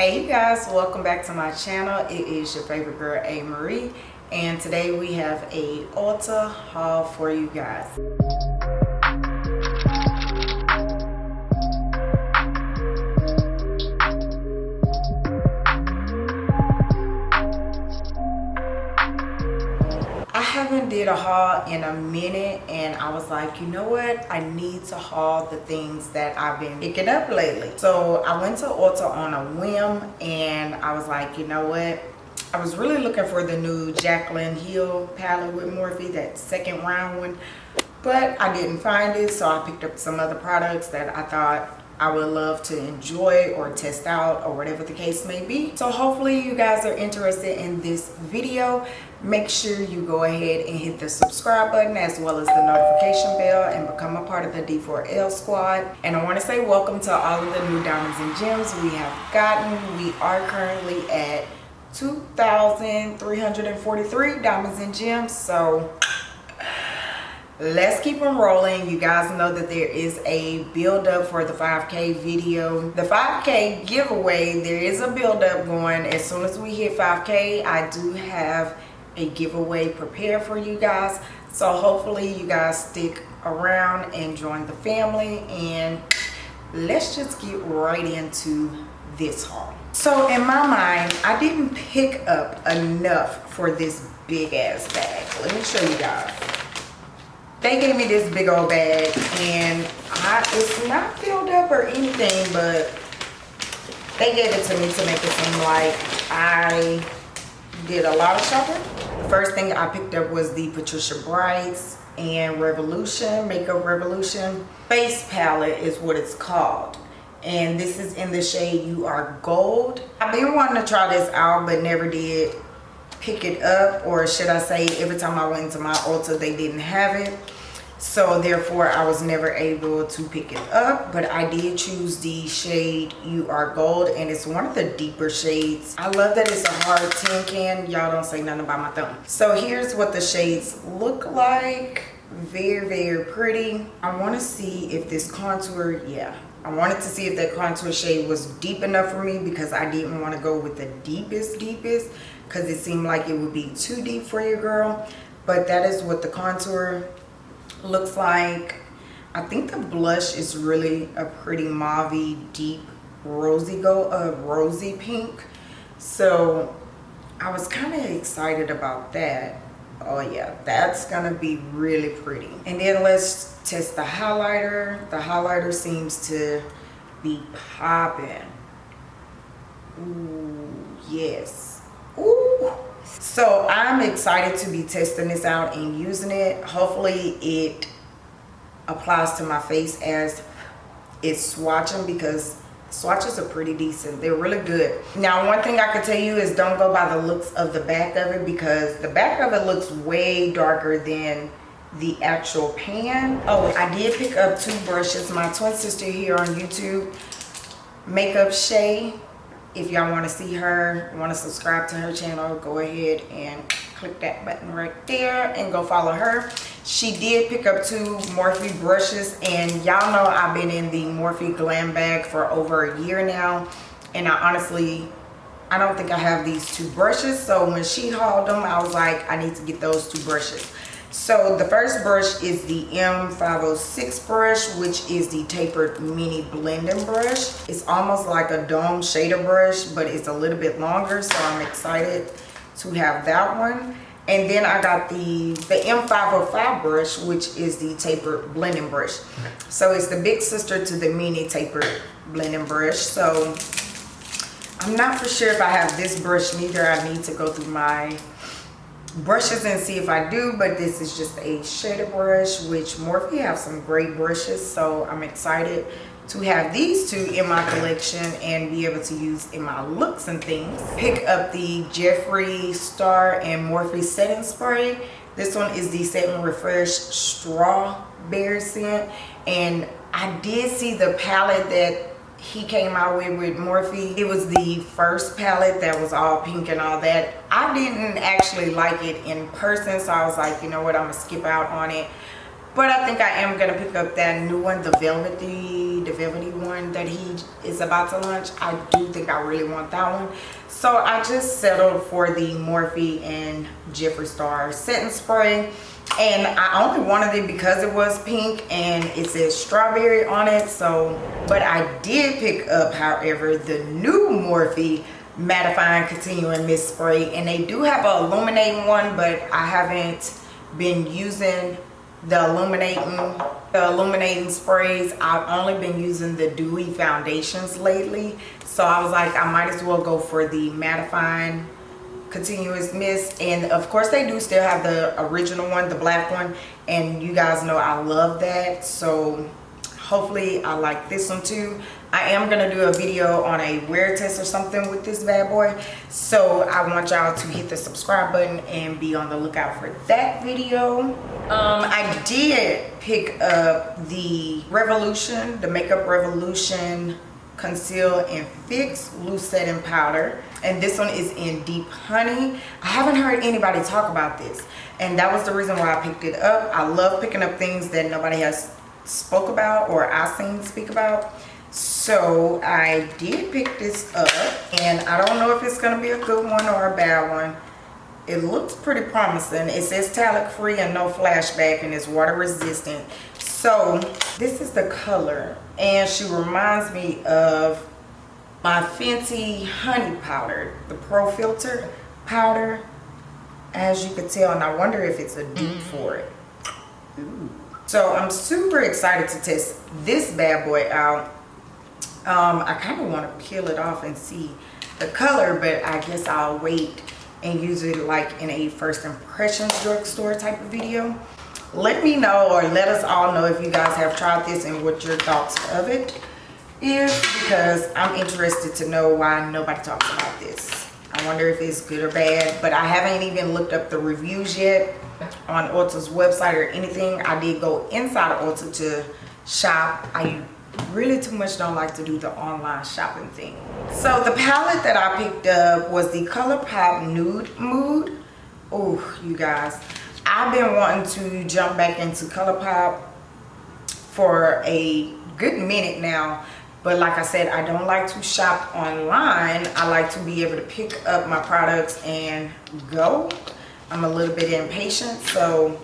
hey you guys welcome back to my channel. It is your favorite girl a. Marie and today we have a ulta haul for you guys did a haul in a minute and I was like, you know what? I need to haul the things that I've been picking up lately. So I went to Ulta on a whim and I was like, you know what? I was really looking for the new Jaclyn Hill palette with Morphe, that second round one. But I didn't find it, so I picked up some other products that I thought I would love to enjoy or test out or whatever the case may be. So hopefully you guys are interested in this video. Make sure you go ahead and hit the subscribe button as well as the notification bell and become a part of the D4L squad. And I want to say welcome to all of the new diamonds and gems we have gotten. We are currently at 2,343 diamonds and gems. So let's keep them rolling you guys know that there is a build up for the 5k video the 5k giveaway there is a build up going as soon as we hit 5k i do have a giveaway prepared for you guys. So hopefully you guys stick around and join the family and let's just get right into this haul. So in my mind i didn't pick up enough for this big ass bag. Let me show you guys. They gave me this big old bag and I, it's not filled up or anything but they gave it to me to make it seem like I did a lot of shopping. First thing I picked up was the Patricia Brights and Revolution, Makeup Revolution face palette is what it's called. And this is in the shade You Are Gold. I've been wanting to try this out but never did pick it up or should I say every time I went into my Ulta they didn't have it so therefore I was never able to pick it up but I did choose the shade You Are Gold and it's one of the deeper shades. I love that it's a hard tin can. Y'all don't say nothing about my thumb. So here's what the shades look like. Very very pretty. I want to see if this contour yeah. I wanted to see if that contour shade was deep enough for me because I didn't want to go with the deepest deepest because it seemed like it would be too deep for your girl. But that is what the contour looks like. I think the blush is really a pretty mauve deep rosy go uh rosy pink. So i was kind of excited about that. Oh yeah that's gonna be really pretty. And then let's test the highlighter. The highlighter seems to be popping. Ooh, yes. So I'm excited to be testing this out and using it. Hopefully it applies to my face as it's swatching because swatches are pretty decent. They're really good. Now one thing I can tell you is don't go by the looks of the back of it because the back of it looks way darker than the actual pan. Oh, I did pick up two brushes. My twin sister here on YouTube, Makeup Shay, if y'all want to see her want to subscribe to her channel go ahead and click that button right there and go follow her. She did pick up two morphe brushes and y'all know i've been in the morphe glam bag for over a year now. And i honestly i don't think i have these two brushes. So when she hauled them i was like i need to get those two brushes so the first brush is the M506 brush, which is the tapered mini blending brush. It's almost like a dome shader brush, but it's a little bit longer. So I'm excited to have that one. And then I got the, the M505 brush, which is the tapered blending brush. So it's the big sister to the mini tapered blending brush. So I'm not for sure if I have this brush neither. I need to go through my brushes and see if I do but this is just a shader brush which Morphe have some great brushes so I'm excited to have these two in my collection and be able to use in my looks and things. Pick up the Jeffree Star and Morphe setting spray. This one is the set and refresh strawberry scent and I did see the palette that he came out with with Morphe. It was the first palette that was all pink and all that. I didn't actually like it in person, so I was like, you know what, I'm gonna skip out on it. but I think I am gonna pick up that new one the velvety the velvety one that he is about to launch I do think I really want that one so I just settled for the Morphe and Jeffree Star setting spray and I only wanted it because it was pink and it says strawberry on it so but I did pick up however the new Morphe mattifying continuing mist spray. And they do have a illuminating one but I haven't been using the illuminating the illuminating sprays. I've only been using the dewy foundations lately. So I was like I might as well go for the mattifying continuous mist and of course they do still have the original one the black one. And you guys know I love that. So hopefully I like this one too. I am gonna do a video on a wear test or something with this bad boy. So I want y'all to hit the subscribe button and be on the lookout for that video. Um, I did pick up the Revolution the Makeup Revolution conceal and fix loose setting powder. And this one is in deep honey. I haven't heard anybody talk about this. And that was the reason why i picked it up. I love picking up things that nobody has spoke about or i seen speak about. So i did pick this up and i don't know if it's going to be a good one or a bad one. It looks pretty promising. It says talc free and no flashback and it's water resistant so this is the color and she reminds me of my Fenty honey powder the pro filter powder. As you can tell and i wonder if it's a dupe for it. Ooh. so i'm super excited to test this bad boy out. Um, i kind of want to peel it off and see the color but i guess i'll wait and use it like in a first impressions drugstore type of video let me know or let us all know if you guys have tried this and what your thoughts of it is because I'm interested to know why nobody talks about this. I wonder if it's good or bad, but I haven't even looked up the reviews yet on Ulta's website or anything. I did go inside of Ulta to shop. I really too much don't like to do the online shopping thing. So the palette that I picked up was the ColourPop Nude Mood. Oh, you guys. I've been wanting to jump back into ColourPop for a good minute now. But like I said, I don't like to shop online. I like to be able to pick up my products and go. I'm a little bit impatient. So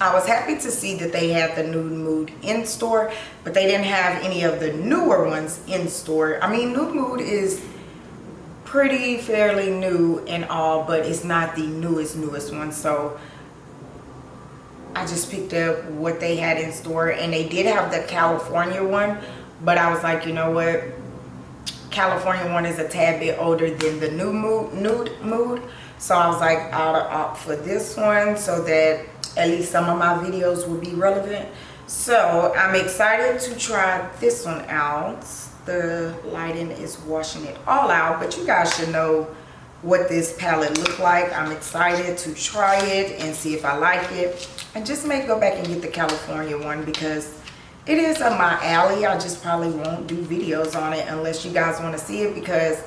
I was happy to see that they had the Nude Mood in store. But they didn't have any of the newer ones in store. I mean, Nude Mood is pretty fairly new and all. But it's not the newest, newest one. So I just picked up what they had in store. And they did have the California one but I was like, you know what? California one is a tad bit older than the new mood, nude mood. So I was like, I'll opt for this one so that at least some of my videos will be relevant. So I'm excited to try this one out. The lighting is washing it all out, but you guys should know what this palette look like. I'm excited to try it and see if I like it. I just may go back and get the California one because it is up my alley. I just probably won't do videos on it unless you guys want to see it because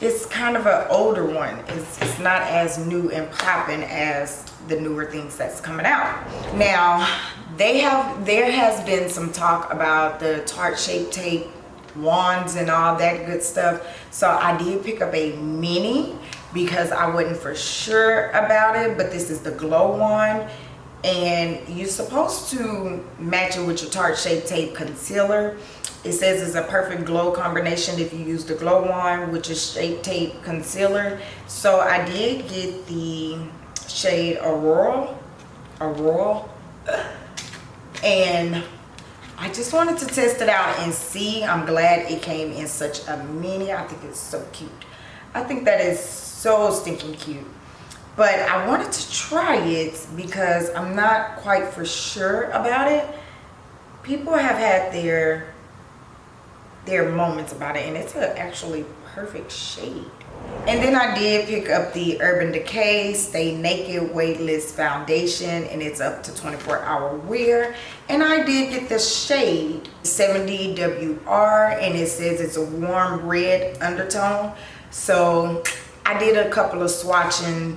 it's kind of an older one. It's, it's not as new and popping as the newer things that's coming out. Now they have there has been some talk about the tarte shape tape wands and all that good stuff. So i did pick up a mini because i wasn't for sure about it but this is the glow wand and you're supposed to match it with your Tarte Shape Tape Concealer. It says it's a perfect glow combination if you use the Glow Wand which is Shape Tape Concealer. So I did get the shade Aurora. Aurora. And I just wanted to test it out and see. I'm glad it came in such a mini. I think it's so cute. I think that is so stinking cute but I wanted to try it because I'm not quite for sure about it. People have had their their moments about it and it's an actually perfect shade. And then I did pick up the Urban Decay Stay Naked Weightless Foundation and it's up to 24 hour wear. And I did get the shade 70WR and it says it's a warm red undertone. So I did a couple of swatching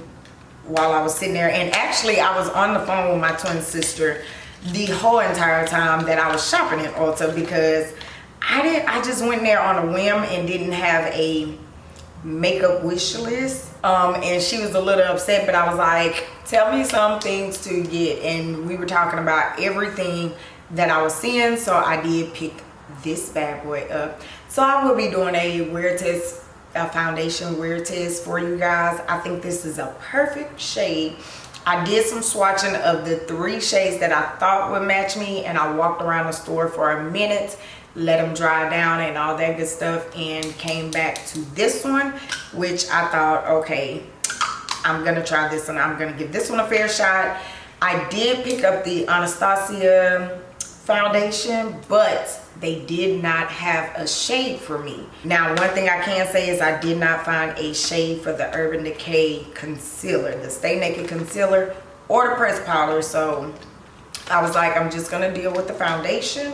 while I was sitting there. And actually, I was on the phone with my twin sister the whole entire time that I was shopping at Ulta because I didn't I just went there on a whim and didn't have a makeup wish list. Um, and she was a little upset but I was like tell me some things to get. And we were talking about everything that I was seeing so I did pick this bad boy up. So I will be doing a wear test a foundation wear test for you guys. I think this is a perfect shade. I did some swatching of the three shades that I thought would match me and I walked around the store for a minute let them dry down and all that good stuff and came back to this one which I thought okay I'm gonna try this one. I'm gonna give this one a fair shot. I did pick up the Anastasia foundation but they did not have a shade for me now one thing I can say is I did not find a shade for the Urban Decay concealer the Stay Naked concealer or the press powder so I was like I'm just gonna deal with the foundation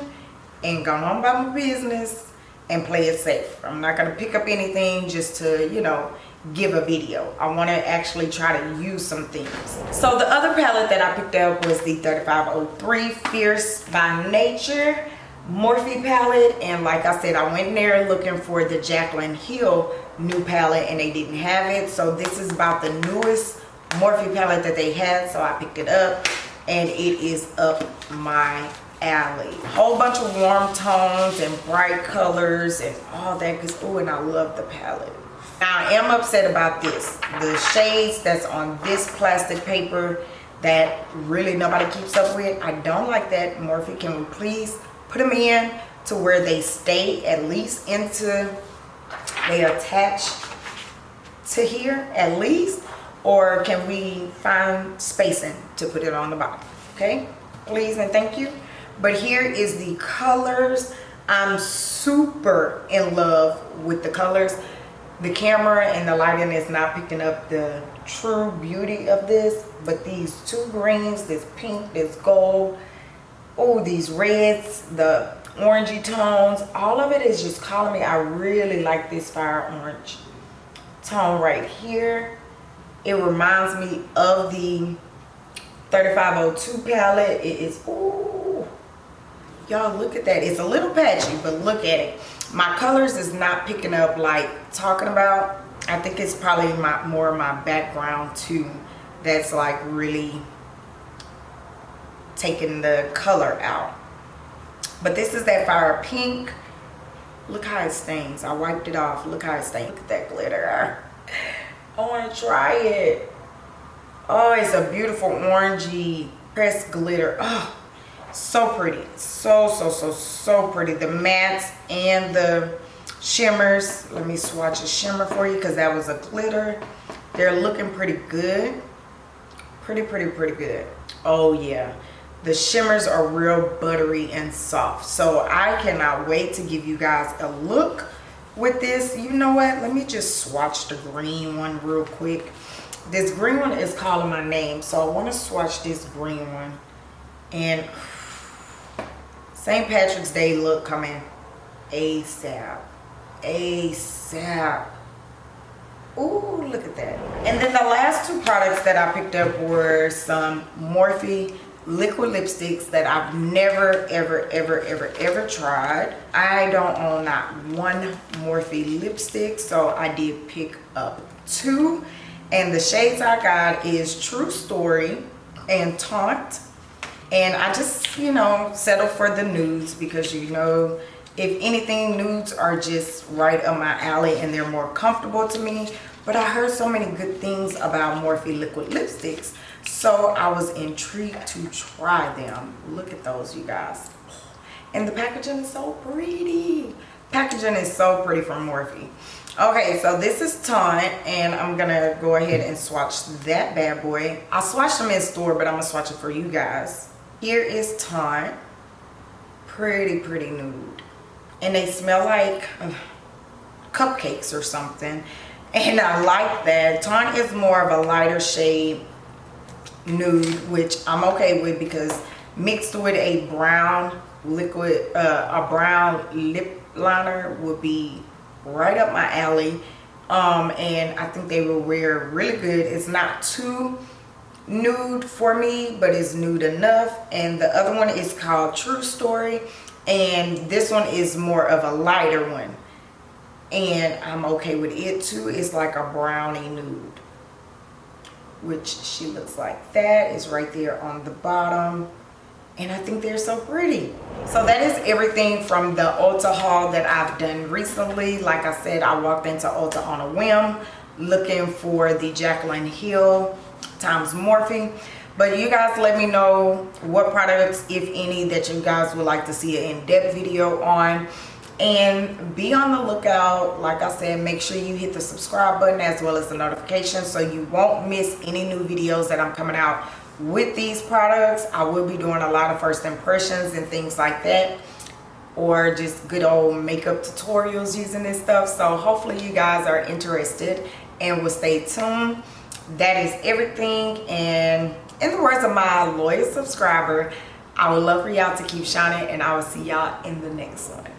and go on about my business and play it safe. I'm not going to pick up anything just to, you know, give a video. I want to actually try to use some things. So the other palette that I picked up was the 3503 Fierce by Nature Morphe palette. And like I said, I went there looking for the Jaclyn Hill new palette and they didn't have it. So this is about the newest Morphe palette that they had. So I picked it up and it is up my alley whole bunch of warm tones and bright colors and all that good oh and i love the palette now i am upset about this the shades that's on this plastic paper that really nobody keeps up with i don't like that morphe can we please put them in to where they stay at least into they attach to here at least or can we find spacing to put it on the bottom okay? Please and thank you. But here is the colors. I'm super in love with the colors. The camera and the lighting is not picking up the true beauty of this but these two greens this pink this gold oh these reds the orangey tones all of it is just calling me. I really like this fire orange tone right here. It reminds me of the 3502 palette. It is ooh y'all look at that. It's a little patchy but look at it. My colors is not picking up like talking about. I think it's probably my more my background too that's like really taking the color out. But this is that fire pink. Look how it stains. I wiped it off. Look how it stains. Look at that glitter. I want to try it. Oh it's a beautiful orangey pressed glitter. Oh so pretty. So so so so pretty. The mattes and the shimmers. Let me swatch a shimmer for you because that was a glitter. They're looking pretty good. Pretty pretty pretty good. Oh yeah the shimmers are real buttery and soft so i cannot wait to give you guys a look with this you know what let me just swatch the green one real quick this green one is calling my name so i want to swatch this green one and St. Patrick's Day look coming ASAP. ASAP. Ooh, look at that. And then the last two products that I picked up were some Morphe liquid lipsticks that I've never, ever, ever, ever, ever tried. I don't own not one Morphe lipstick, so I did pick up two. And the shades I got is True Story and Taunt and I just you know settle for the nudes because you know if anything nudes are just right up my alley and they're more comfortable to me but I heard so many good things about Morphe liquid lipsticks so I was intrigued to try them look at those you guys and the packaging is so pretty packaging is so pretty from Morphe okay so this is Taunt and I'm gonna go ahead and swatch that bad boy I swatched them in store but I'm gonna swatch it for you guys here is Taunt. Pretty, pretty nude. And they smell like uh, cupcakes or something. And I like that. Taunt is more of a lighter shade nude, which I'm okay with because mixed with a brown liquid, uh, a brown lip liner would be right up my alley. Um, and I think they will wear really good. It's not too nude for me but it's nude enough and the other one is called true story and this one is more of a lighter one and i'm okay with it too it's like a brownie nude which she looks like that is right there on the bottom and I think they're so pretty. So that is everything from the Ulta haul that I've done recently. Like I said, I walked into Ulta on a whim looking for the Jaclyn Hill times Morphe. But you guys let me know what products, if any, that you guys would like to see an in-depth video on. And be on the lookout. Like I said, make sure you hit the subscribe button as well as the notification so you won't miss any new videos that I'm coming out with these products. I will be doing a lot of first impressions and things like that or just good old makeup tutorials using this stuff. So hopefully you guys are interested and will stay tuned. That is everything. And in the words of my loyal subscriber i would love for y'all to keep shining and i will see y'all in the next one